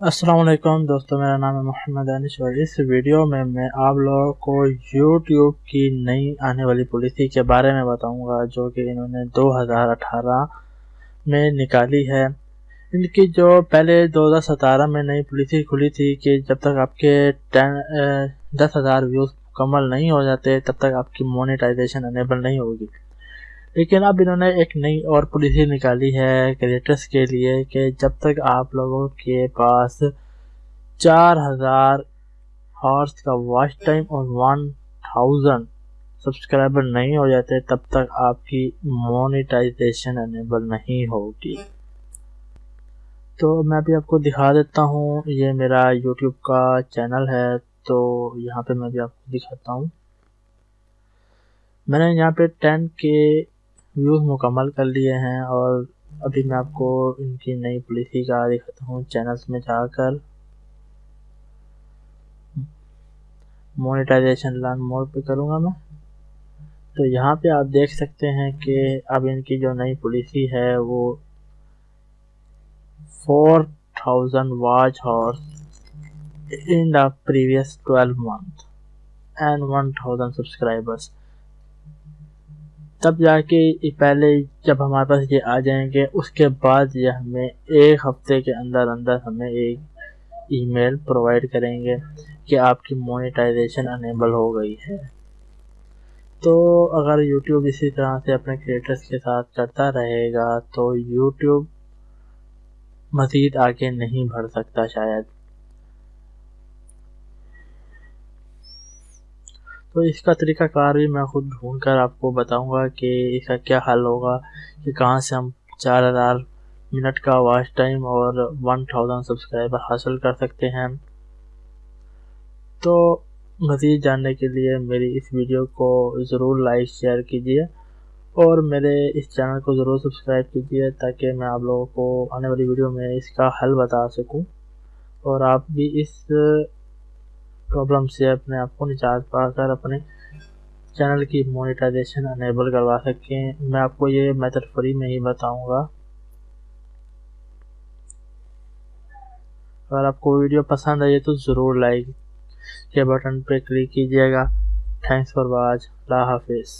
असलम दोस्तों, मेरा नाम है मोहम्मद अनिश और इस वीडियो में मैं आप लोगों को YouTube की नई आने वाली पॉलिसी के बारे में बताऊँगा, जो कि इन्होंने 2018 में निकाली है। इनकी जो पहले 2017 में नई पॉलिसी खुली थी कि जब तक आपके टेन दस हज़ार व्यूज़ मुकम्मल नहीं हो जाते, तब तक आपकी मोनेटाइजेशन अनेबल नहीं होगी। लेकिन अब इन्होंने एक नई और पॉलिसी निकाली है क्रिएटर्स के लिए कि जब तक आप लोगों के पास चार हज़ार हॉर्स का वॉच टाइम और वन थाउज़ेंड सब्सक्राइबर नहीं हो जाते, तब तक आपकी मोनेटाइजेशन अनेबल नहीं होगी। तो मैं अभी आपको दिखा देता हूँ, ये मेरा यूट्यूब का चैनल है तो यहाँ पे मैं भी आपको दिखाता हूँ। मैंने यहाँ पे टेन के व्यूज़ मुकम्मल कर लिए हैं और अभी मैं आपको इनकी नई पॉलिसी का दिखाता हूँ चैनल्स में जाकर। मोनेटाइजेशन लर्न मोड पे करूँगा मैं। तो यहाँ पे आप देख सकते हैं कि अब इनकी जो नई पॉलिसी है वो four thousand watch hours in the previous twelve month and one thousand subscribers तब जाके पहले जब हमारे पास ये आ जाएँगे, उसके बाद ये हमें एक हफ़्ते के अंदर अंदर हमें एक ईमेल प्रोवाइड करेंगे कि आपकी मोनेटाइजेशन अनेबल हो गई है। तो अगर YouTube इसी तरह से अपने क्रिएटर्स के साथ करता रहेगा तो YouTube मज़ीद आगे नहीं बढ़ सकता शायद। तो इसका तरीका कार भी मैं खुद ढूंढ कर आपको बताऊँगा कि इसका क्या हल होगा, कि कहाँ से हम चार हज़ार मिनट का वॉच टाइम और वन थाउज़ेंड सब्सक्राइबर हासिल कर सकते हैं। तो मज़ीद जानने के लिए मेरी इस वीडियो को ज़रूर लाइक शेयर कीजिए और मेरे इस चैनल को ज़रूर सब्सक्राइब कीजिए ताकि मैं आप लोगों को आने वाली वीडियो में इसका हल बता सकूँ। और आप भी इस प्रॉब्लम से अपने आप को निजात पाकर अपने चैनल की मोनेटाइजेशन अनेबल करवा सकते हैं मैं आपको ये मेथड फ्री में ही बताऊँगा। अगर आपको वीडियो पसंद आई तो ज़रूर लाइक के बटन पर क्लिक कीजिएगा। थैंक्स फॉर वॉच अल्लाह हाफिज़